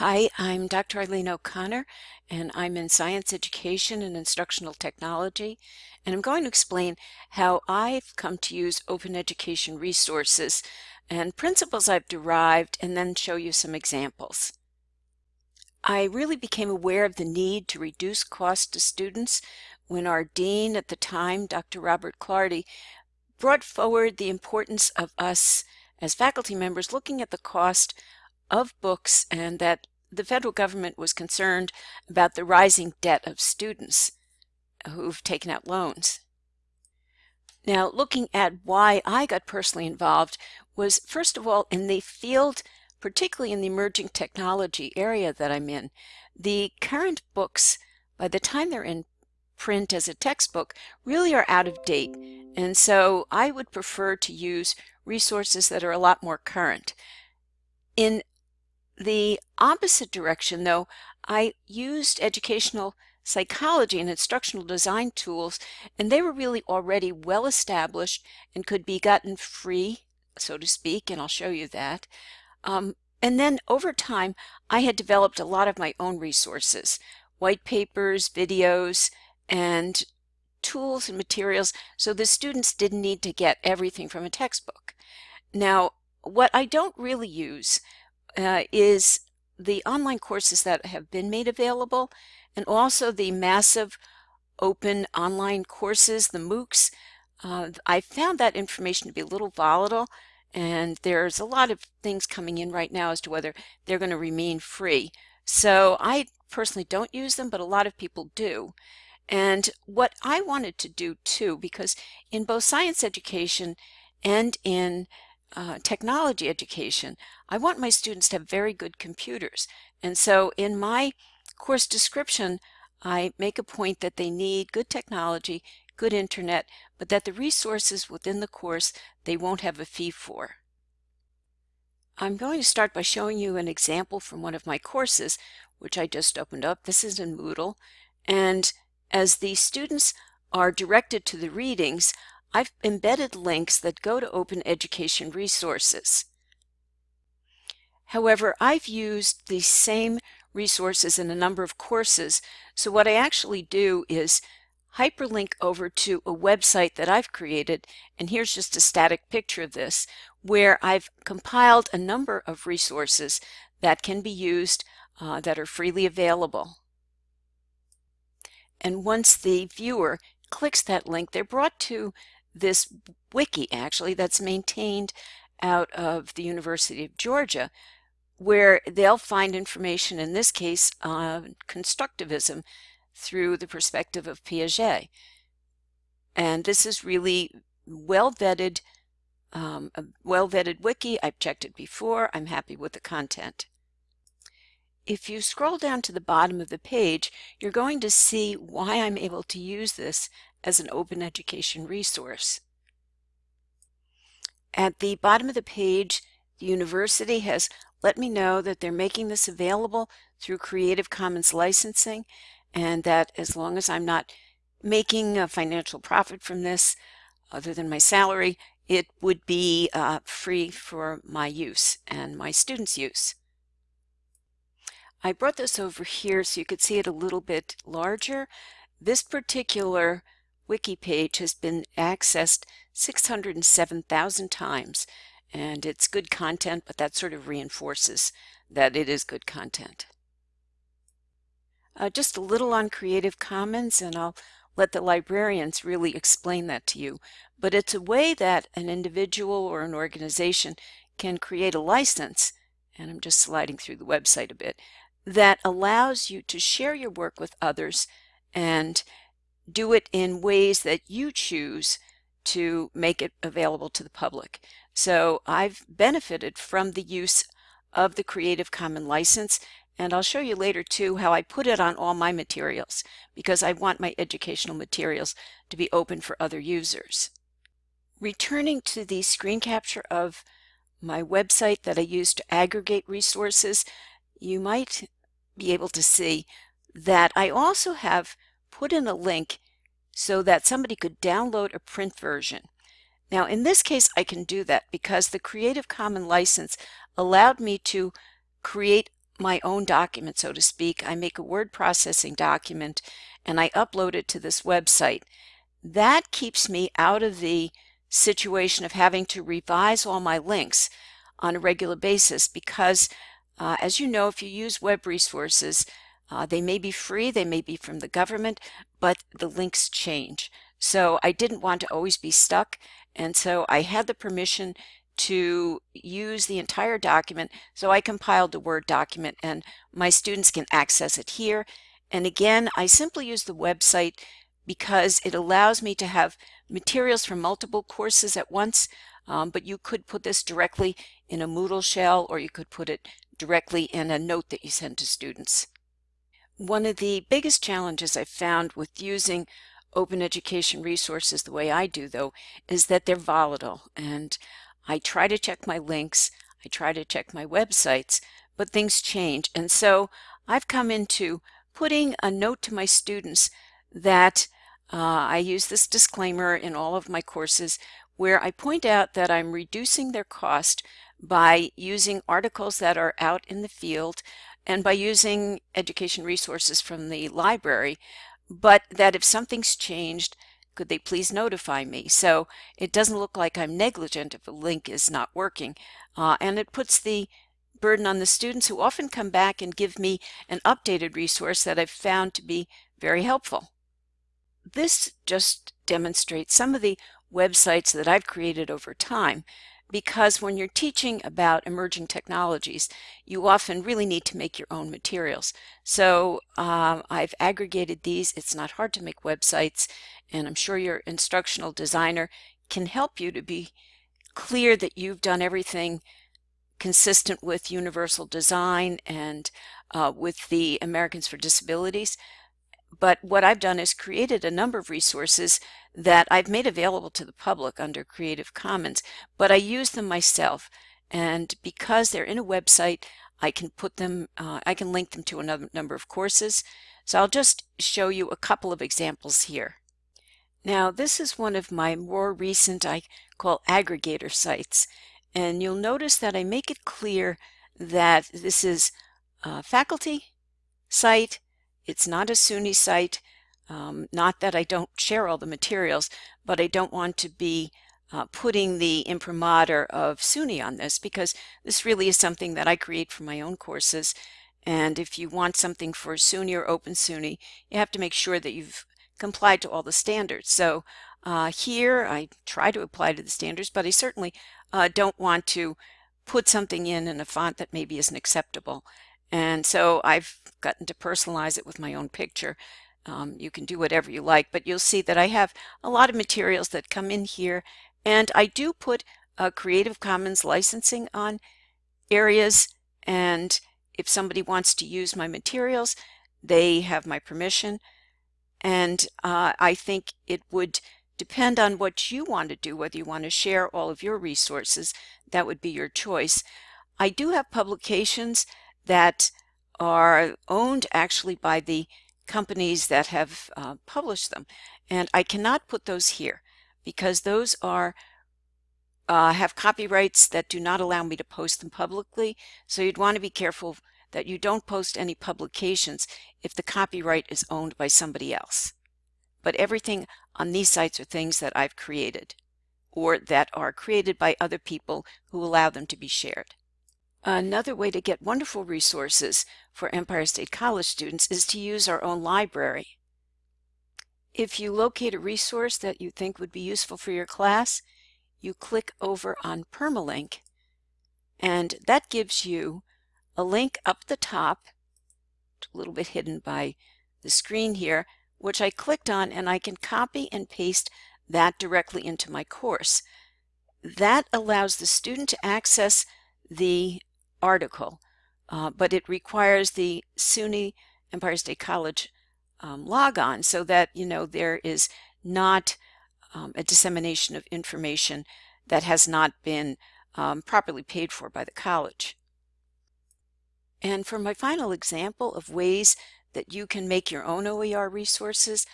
Hi, I'm Dr. Eileen O'Connor, and I'm in Science Education and Instructional Technology, and I'm going to explain how I've come to use open education resources and principles I've derived, and then show you some examples. I really became aware of the need to reduce cost to students when our dean at the time, Dr. Robert Clardy, brought forward the importance of us as faculty members looking at the cost of books and that the federal government was concerned about the rising debt of students who've taken out loans. Now, looking at why I got personally involved was first of all in the field, particularly in the emerging technology area that I'm in. The current books, by the time they're in print as a textbook, really are out of date. And so I would prefer to use resources that are a lot more current. In the opposite direction, though, I used educational psychology and instructional design tools, and they were really already well established and could be gotten free, so to speak, and I'll show you that. Um, and then over time, I had developed a lot of my own resources, white papers, videos, and tools and materials so the students didn't need to get everything from a textbook. Now, what I don't really use uh, is the online courses that have been made available and also the massive open online courses, the MOOCs. Uh, I found that information to be a little volatile and there's a lot of things coming in right now as to whether they're going to remain free. So I personally don't use them, but a lot of people do. And what I wanted to do too, because in both science education and in uh, technology education, I want my students to have very good computers. And so in my course description, I make a point that they need good technology, good internet, but that the resources within the course they won't have a fee for. I'm going to start by showing you an example from one of my courses, which I just opened up. This is in Moodle. And as the students are directed to the readings, I've embedded links that go to open education resources. However, I've used the same resources in a number of courses, so what I actually do is hyperlink over to a website that I've created, and here's just a static picture of this, where I've compiled a number of resources that can be used uh, that are freely available. And once the viewer clicks that link, they're brought to this wiki actually that's maintained out of the University of Georgia where they'll find information in this case on constructivism through the perspective of Piaget. And this is really well vetted, um, a well vetted wiki. I've checked it before. I'm happy with the content. If you scroll down to the bottom of the page, you're going to see why I'm able to use this as an open education resource. At the bottom of the page, the university has let me know that they're making this available through Creative Commons licensing and that as long as I'm not making a financial profit from this, other than my salary, it would be uh, free for my use and my students' use. I brought this over here so you could see it a little bit larger. This particular wiki page has been accessed 607,000 times and it's good content, but that sort of reinforces that it is good content. Uh, just a little on Creative Commons and I'll let the librarians really explain that to you. But it's a way that an individual or an organization can create a license, and I'm just sliding through the website a bit, that allows you to share your work with others and do it in ways that you choose to make it available to the public. So I've benefited from the use of the Creative Commons license and I'll show you later too how I put it on all my materials because I want my educational materials to be open for other users. Returning to the screen capture of my website that I use to aggregate resources, you might be able to see that I also have put in a link so that somebody could download a print version. Now in this case I can do that because the Creative Commons license allowed me to create my own document, so to speak. I make a word processing document and I upload it to this website. That keeps me out of the situation of having to revise all my links on a regular basis because uh, as you know, if you use web resources, uh, they may be free, they may be from the government, but the links change. So I didn't want to always be stuck. And so I had the permission to use the entire document. So I compiled the Word document and my students can access it here. And again, I simply use the website because it allows me to have materials from multiple courses at once. Um, but you could put this directly in a Moodle shell or you could put it directly in a note that you send to students. One of the biggest challenges I've found with using open education resources the way I do though is that they're volatile and I try to check my links, I try to check my websites, but things change. And so I've come into putting a note to my students that uh, I use this disclaimer in all of my courses where I point out that I'm reducing their cost by using articles that are out in the field and by using education resources from the library, but that if something's changed, could they please notify me? So it doesn't look like I'm negligent if a link is not working. Uh, and it puts the burden on the students who often come back and give me an updated resource that I've found to be very helpful. This just demonstrates some of the websites that I've created over time because when you're teaching about emerging technologies, you often really need to make your own materials. So um, I've aggregated these. It's not hard to make websites, and I'm sure your instructional designer can help you to be clear that you've done everything consistent with universal design and uh, with the Americans for Disabilities. But what I've done is created a number of resources that I've made available to the public under Creative Commons, but I use them myself. And because they're in a website, I can put them, uh, I can link them to another number of courses. So I'll just show you a couple of examples here. Now this is one of my more recent, I call aggregator sites. And you'll notice that I make it clear that this is a faculty site it's not a SUNY site. Um, not that I don't share all the materials, but I don't want to be uh, putting the imprimatur of SUNY on this because this really is something that I create for my own courses. And if you want something for SUNY or Open SUNY, you have to make sure that you've complied to all the standards. So uh, here I try to apply to the standards, but I certainly uh, don't want to put something in in a font that maybe isn't acceptable. And so I've gotten to personalize it with my own picture. Um, you can do whatever you like, but you'll see that I have a lot of materials that come in here. And I do put a Creative Commons licensing on areas. And if somebody wants to use my materials, they have my permission. And uh, I think it would depend on what you want to do, whether you want to share all of your resources, that would be your choice. I do have publications that are owned actually by the companies that have uh, published them. And I cannot put those here because those are uh, have copyrights that do not allow me to post them publicly. So you'd want to be careful that you don't post any publications if the copyright is owned by somebody else. But everything on these sites are things that I've created or that are created by other people who allow them to be shared. Another way to get wonderful resources for Empire State College students is to use our own library. If you locate a resource that you think would be useful for your class, you click over on Permalink and that gives you a link up the top, a little bit hidden by the screen here, which I clicked on and I can copy and paste that directly into my course. That allows the student to access the article, uh, but it requires the SUNY Empire State College um, logon so that, you know, there is not um, a dissemination of information that has not been um, properly paid for by the college. And for my final example of ways that you can make your own OER resources,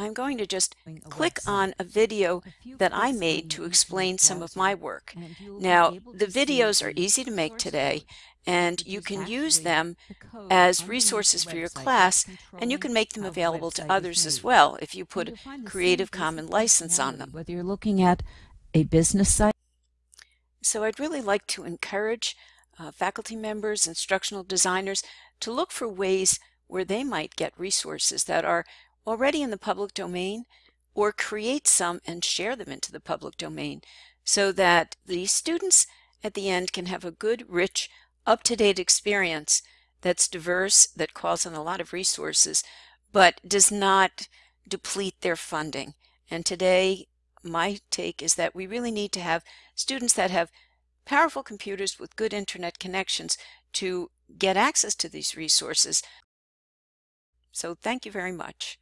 I'm going to just click on a video that I made to explain some of my work. Now, the videos are easy to make today, and you can use them as resources for your class and you can make them available to others as well if you put a Creative Commons license on them. Whether you're looking at a business site. So I'd really like to encourage uh, faculty members, instructional designers to look for ways where they might get resources that are already in the public domain or create some and share them into the public domain so that the students at the end can have a good, rich, up-to-date experience that's diverse, that calls on a lot of resources, but does not deplete their funding. And today, my take is that we really need to have students that have powerful computers with good internet connections to get access to these resources. So thank you very much.